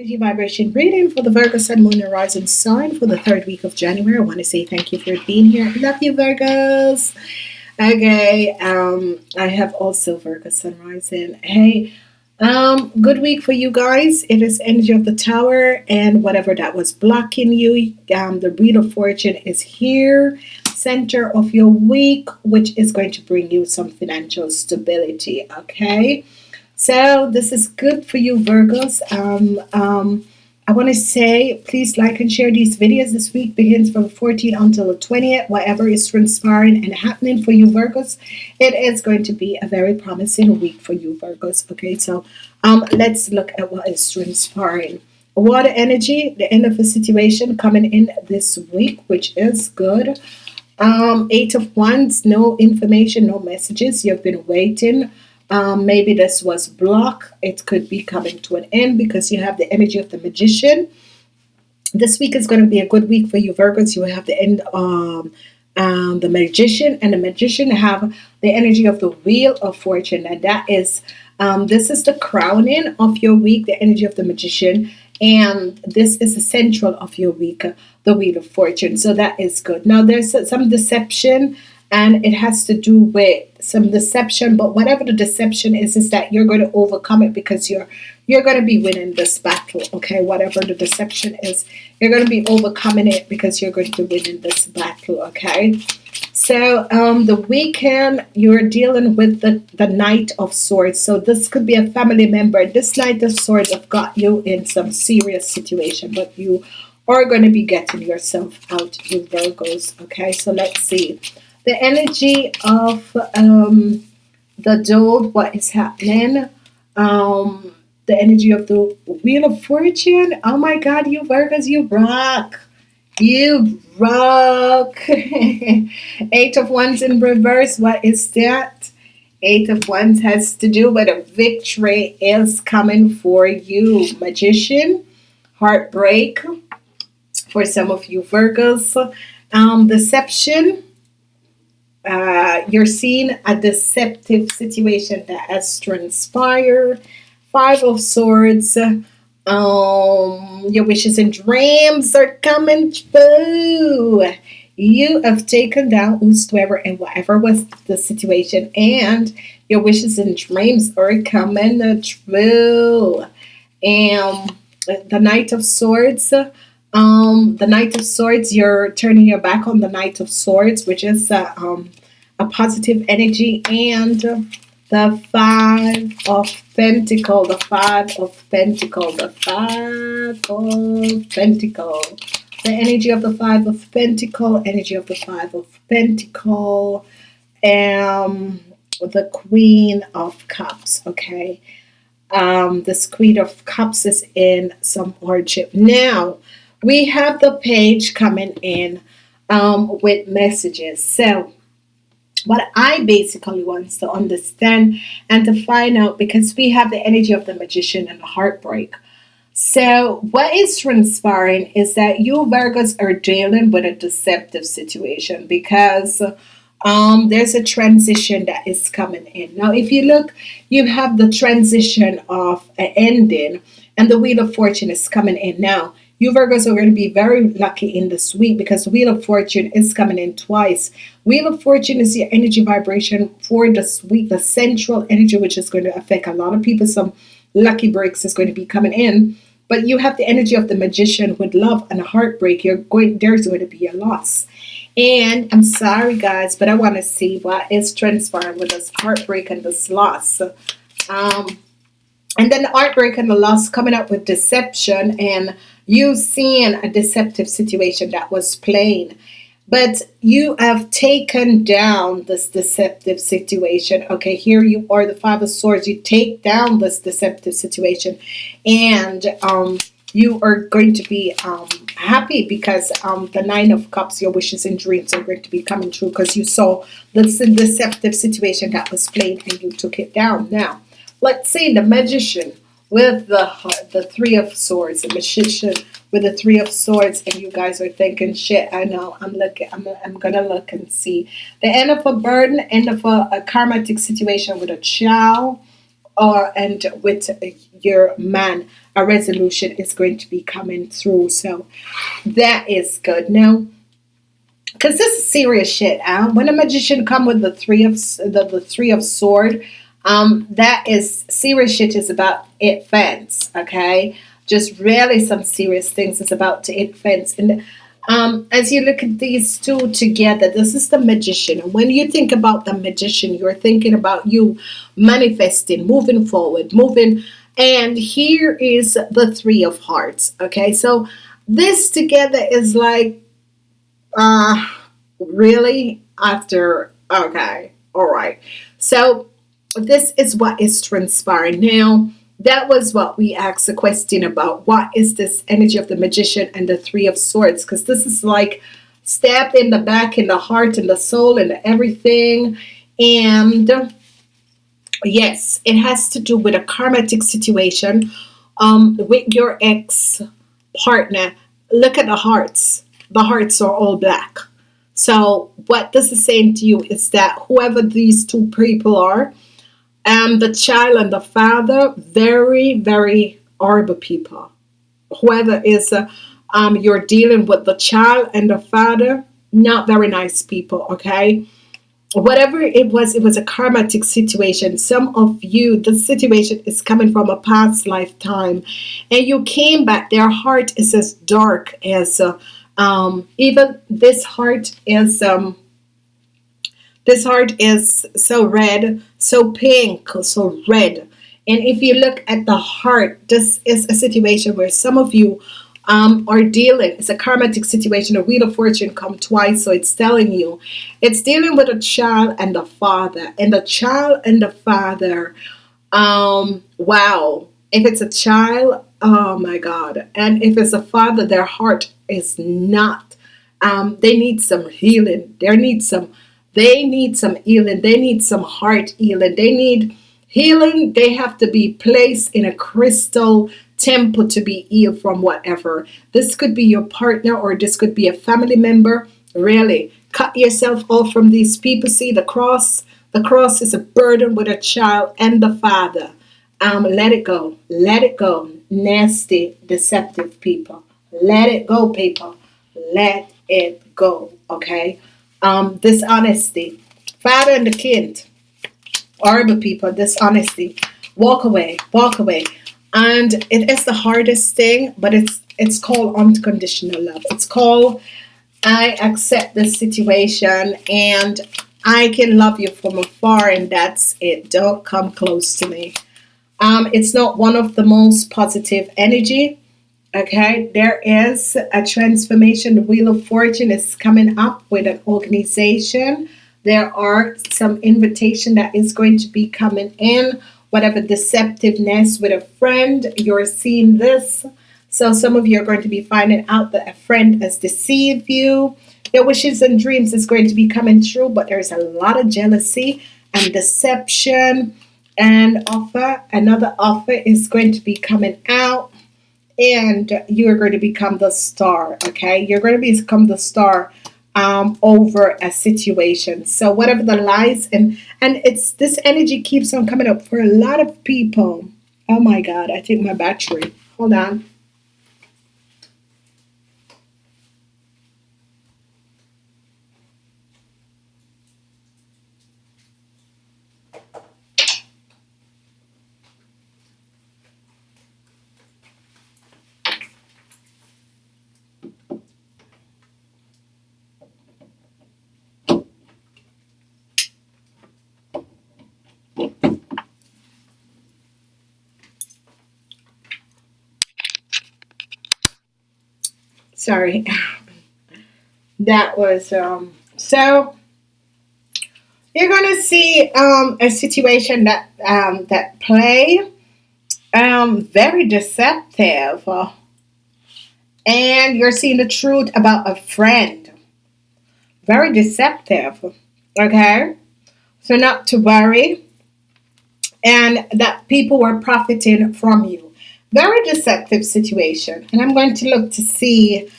Energy vibration reading for the Virgo Sun, Moon, and Rising sign for the third week of January. I want to say thank you for being here. Love you, Virgos. Okay, um, I have also Virgo Sun Rising. Hey, um, good week for you guys. It is energy of the Tower, and whatever that was blocking you, um, the Wheel of Fortune is here, center of your week, which is going to bring you some financial stability. Okay. So this is good for you Virgos. Um, um, I want to say please like and share these videos. This week begins from 14 until the 20th. Whatever is transpiring and happening for you Virgos, it is going to be a very promising week for you Virgos. Okay, so um, let's look at what is transpiring. Water energy, the end of the situation coming in this week, which is good. Um, eight of Wands, no information, no messages. You've been waiting um, maybe this was block. It could be coming to an end because you have the energy of the magician. This week is going to be a good week for you Virgos. You will have the end um, um, the magician and the magician have the energy of the wheel of fortune and that is um, this is the crowning of your week the energy of the magician and this is the central of your week the wheel of fortune so that is good now there's some deception and it has to do with some deception but whatever the deception is is that you're going to overcome it because you're you're going to be winning this battle okay? Whatever the deception is you're going to be overcoming it because you're going to win in this battle okay? So um the weekend you're dealing with the the knight of swords. So this could be a family member. This knight of swords have got you in some serious situation but you are going to be getting yourself out you Virgos okay? So let's see the energy of um, the dole, what is happening, um, the energy of the Wheel of Fortune. Oh my God, you Virgos, you rock. You rock. Eight of Wands in reverse. What is that? Eight of Wands has to do with a victory is coming for you. Magician, heartbreak for some of you Virgos. Um, deception you're seeing a deceptive situation that has transpired. Five of Swords. Um, your wishes and dreams are coming true. You have taken down whosoever and whatever was the situation, and your wishes and dreams are coming true. And the Knight of Swords um, the Knight of Swords, you're turning your back on the Knight of Swords, which is uh, um, a positive energy, and the Five of Pentacle, the Five of Pentacle, the Five of Pentacle, the energy of the Five of Pentacle, energy of the Five of Pentacle, um, the Queen of Cups, okay? Um, this Queen of Cups is in some hardship. Now, we have the page coming in um, with messages. So what I basically wants to understand and to find out because we have the energy of the magician and the heartbreak. So what is transpiring is that you Virgos are dealing with a deceptive situation because um, there's a transition that is coming in. Now, if you look, you have the transition of an ending and the Wheel of Fortune is coming in now. You Virgos are going to be very lucky in this week because Wheel of Fortune is coming in twice. Wheel of Fortune is your energy vibration for this week, the central energy, which is going to affect a lot of people. Some lucky breaks is going to be coming in. But you have the energy of the magician with love and heartbreak. You're going there's going to be a loss. And I'm sorry guys, but I want to see what is transpiring with this heartbreak and this loss. Um, and then the heartbreak and the loss coming up with deception and you seeing a deceptive situation that was plain but you have taken down this deceptive situation. Okay here you are the five of swords. You take down this deceptive situation and um, you are going to be um, happy because um, the nine of cups your wishes and dreams are going to be coming true because you saw this deceptive situation that was plain and you took it down. Now let's see the magician with the the three of swords, the magician with the three of swords, and you guys are thinking, shit, I know, I'm looking, I'm, I'm gonna look and see. The end of a burden, end of a, a karmatic situation with a child, or and with your man a resolution is going to be coming through so that is good now because this is serious shit huh? when a magician come with the three of the, the three of sword um that is serious shit is about it fence okay just really some serious things is about to it fence and um, as you look at these two together, this is the magician. And when you think about the magician, you're thinking about you manifesting, moving forward, moving. And here is the three of hearts. Okay, so this together is like, uh, really after, okay, all right. So this is what is transpiring now. That was what we asked the question about. What is this energy of the magician and the three of swords? Because this is like stabbed in the back in the heart and the soul and everything. And yes it has to do with a karmatic situation um, with your ex partner look at the hearts. The hearts are all black. So what this is saying to you is that whoever these two people are and the child and the father very very horrible people. Whoever is uh, um, you're dealing with the child and the father not very nice people okay? Whatever it was it was a karmatic situation. Some of you the situation is coming from a past lifetime. And you came back their heart is as dark as uh, um, even this heart is um, this heart is so red, so pink, so red. And if you look at the heart, this is a situation where some of you um, are dealing. It's a karmatic situation. A wheel of fortune come twice, so it's telling you it's dealing with a child and the father, and the child and the father. Um, wow, if it's a child, oh my God, and if it's a father, their heart is not. Um, they need some healing. They need some they need some healing. They need some heart healing. They need healing. They have to be placed in a crystal temple to be healed from whatever. This could be your partner or this could be a family member. Really, cut yourself off from these people. See the cross. The cross is a burden with a child and the father. Um, let it go. Let it go. Nasty, deceptive people. Let it go, people. Let it go. Okay um, dishonesty. Father and the kid, horrible people, dishonesty. Walk away, walk away. And it is the hardest thing, but it's it's called unconditional love. It's called I accept the situation and I can love you from afar and that's it. Don't come close to me. Um, it's not one of the most positive energy Okay, there is a transformation. The Wheel of Fortune is coming up with an organization. There are some invitation that is going to be coming in. Whatever deceptiveness with a friend, you're seeing this. So some of you are going to be finding out that a friend has deceived you. Your wishes and dreams is going to be coming true, but there's a lot of jealousy and deception and offer. Another offer is going to be coming out and you're going to become the star okay? You're going to become the star um, over a situation. So whatever the lies and and it's this energy keeps on coming up for a lot of people. Oh my god I think my battery hold on sorry. That was um so you're gonna see um a situation that um that play um very deceptive. And you're seeing the truth about a friend. Very deceptive okay? So not to worry. And that people were profiting from you very deceptive situation. And I'm going to look to see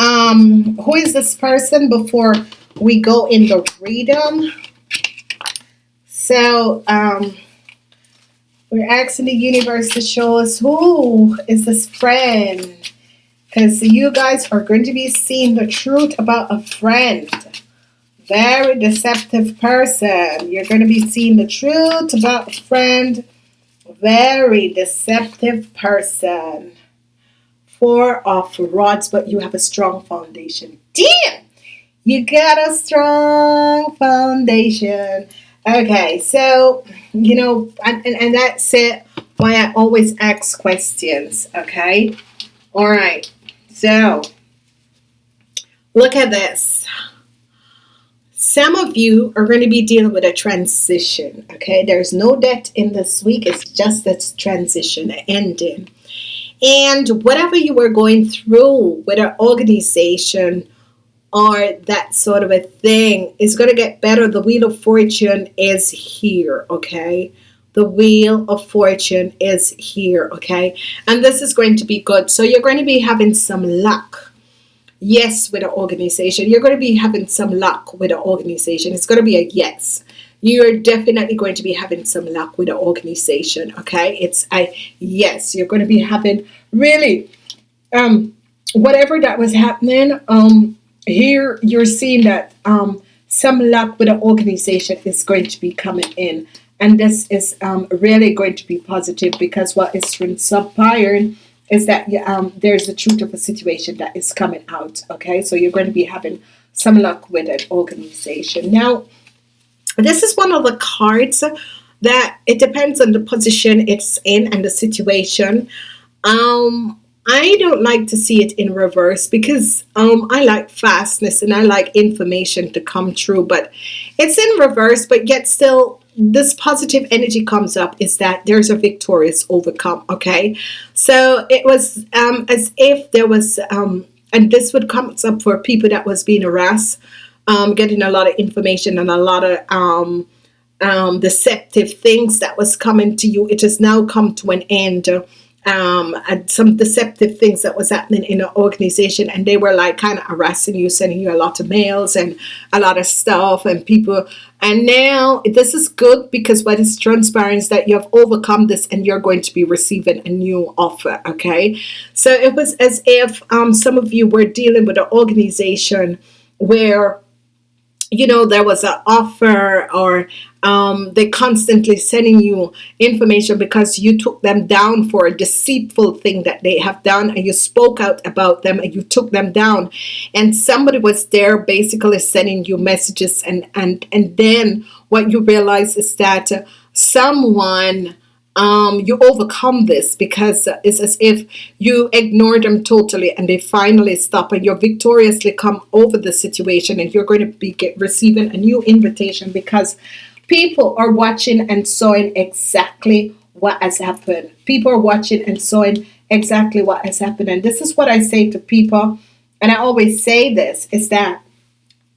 um, who is this person before we go in the reading. So, um, We're asking the universe to show us who is this friend. Because you guys are going to be seeing the truth about a friend. Very deceptive person. You're going to be seeing the truth about a friend. Very deceptive person. Four of rods, but you have a strong foundation. Damn! You got a strong foundation. Okay, so, you know, and, and, and that's it why I always ask questions, okay? All right, so look at this. Some of you are going to be dealing with a transition, okay? There's no debt in this week, it's just this transition ending. And whatever you were going through with an organization, or that sort of a thing is going to get better. The Wheel of Fortune is here, okay? The Wheel of Fortune is here, okay? And this is going to be good. So you're going to be having some luck. Yes, with an organization. You're going to be having some luck with an organization. It's going to be a yes. You're definitely going to be having some luck with an organization, okay? It's a yes. You're going to be having really um whatever that was happening um here you're seeing that um, some luck with an organization is going to be coming in and this is um, really going to be positive because what is from sub transpiring is that um, there's a truth of a situation that is coming out okay? So you're going to be having some luck with an organization. Now this is one of the cards that it depends on the position it's in and the situation. Um I don't like to see it in reverse because um, I like fastness and I like information to come true but it's in reverse but yet still this positive energy comes up is that there's a victorious overcome okay? So it was um, as if there was um, and this would come up for people that was being harassed um, getting a lot of information and a lot of um, um, deceptive things that was coming to you. It has now come to an end um, and some deceptive things that was happening in the organization. And they were like kind of harassing you sending you a lot of mails and a lot of stuff and people. And now this is good because what is transparent is that you have overcome this and you're going to be receiving a new offer okay? So it was as if um, some of you were dealing with an organization where you know there was an offer or um, they constantly sending you information because you took them down for a deceitful thing that they have done and you spoke out about them and you took them down. And somebody was there basically sending you messages and and and then what you realize is that someone um, you overcome this because it's as if you ignore them totally and they finally stop and you're victoriously come over the situation and you're going to be get, receiving a new invitation because people are watching and sewing exactly what has happened. People are watching and sewing exactly what has happened. And this is what I say to people and I always say this is that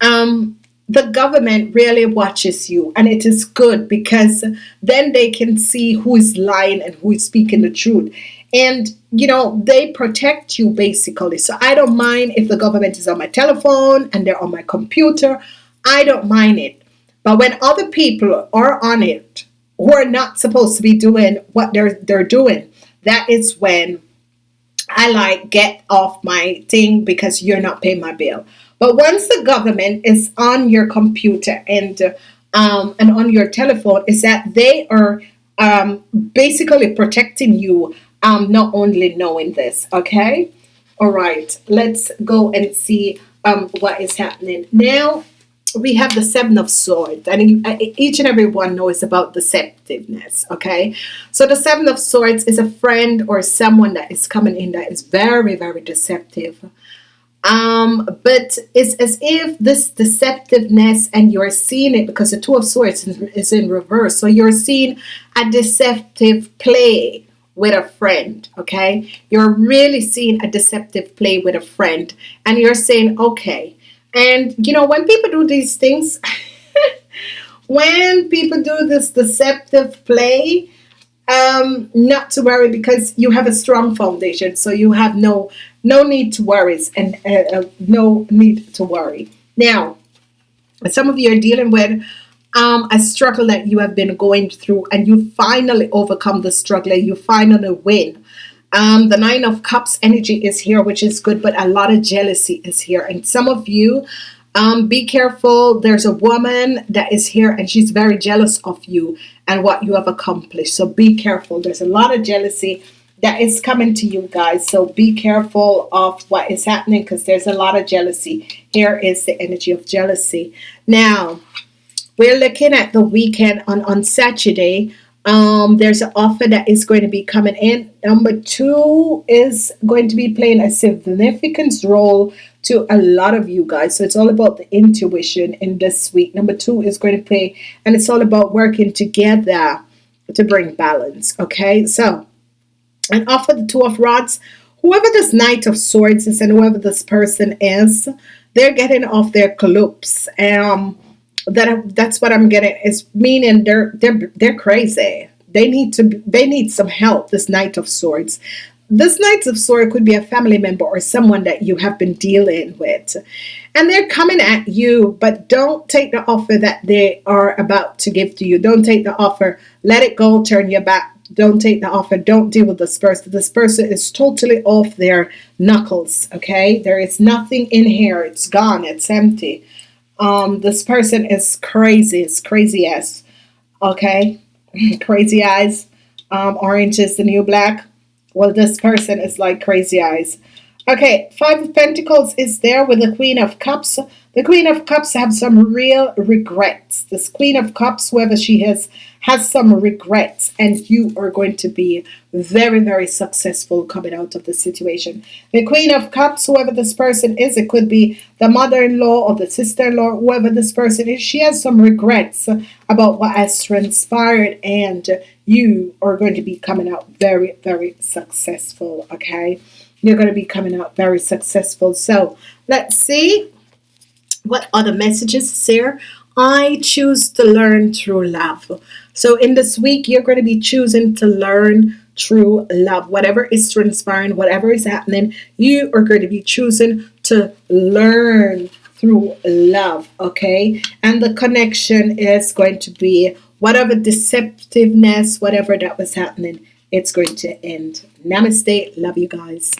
um the government really watches you and it is good because then they can see who is lying and who is speaking the truth. And you know they protect you basically. So I don't mind if the government is on my telephone and they're on my computer. I don't mind it. But when other people are on it who are not supposed to be doing what they're they're doing that is when I like get off my thing because you're not paying my bill but once the government is on your computer and um, and on your telephone is that they are um, basically protecting you um, not only knowing this okay? All right let's go and see um, what is happening. Now we have the seven of swords and each and every one knows about deceptiveness okay? So the seven of swords is a friend or someone that is coming in that is very very deceptive um, but it's as if this deceptiveness and you're seeing it because the two of swords is in reverse. So you're seeing a deceptive play with a friend okay? You're really seeing a deceptive play with a friend and you're saying okay. And you know when people do these things when people do this deceptive play um, not to worry because you have a strong foundation so you have no no need to worry and uh, uh, no need to worry. Now some of you are dealing with um, a struggle that you have been going through and you finally overcome the struggle and you finally win. Um, the nine of cups energy is here which is good but a lot of jealousy is here. And some of you um, be careful. There's a woman that is here and she's very jealous of you and what you have accomplished. So be careful. There's a lot of jealousy that is coming to you guys so be careful of what is happening because there's a lot of jealousy here is the energy of jealousy now we're looking at the weekend on on Saturday um, there's an offer that is going to be coming in number two is going to be playing a significant role to a lot of you guys. So it's all about the intuition in this week. Number two is going to play, and it's all about working together to bring balance. Okay, so and offer the two of rods. Whoever this knight of swords is, and whoever this person is, they're getting off their clubs. Um, that that's what I'm getting is meaning they're they're they're crazy. They need to they need some help. This knight of swords this Knights of Sword could be a family member or someone that you have been dealing with. And they're coming at you, but don't take the offer that they are about to give to you. Don't take the offer. Let it go. Turn your back. Don't take the offer. Don't deal with this person. This person is totally off their knuckles. Okay. There is nothing in here. It's gone. It's empty. Um, this person is crazy. It's crazy as. Okay. crazy eyes. Um, orange is the new black well, this person is like crazy eyes. Okay, Five of Pentacles is there with the Queen of Cups. The Queen of Cups have some real regrets. This Queen of Cups, whoever she is, has some regrets. And you are going to be very, very successful coming out of the situation. The Queen of Cups, whoever this person is, it could be the mother-in-law or the sister-in-law, whoever this person is, she has some regrets about what has transpired. And you are going to be coming out very, very successful. Okay you're going to be coming out very successful. So let's see what other messages here. I choose to learn through love. So in this week, you're going to be choosing to learn through love. Whatever is transpiring, whatever is happening, you are going to be choosing to learn through love. Okay. And the connection is going to be whatever deceptiveness, whatever that was happening, it's going to end. Namaste. Love you guys.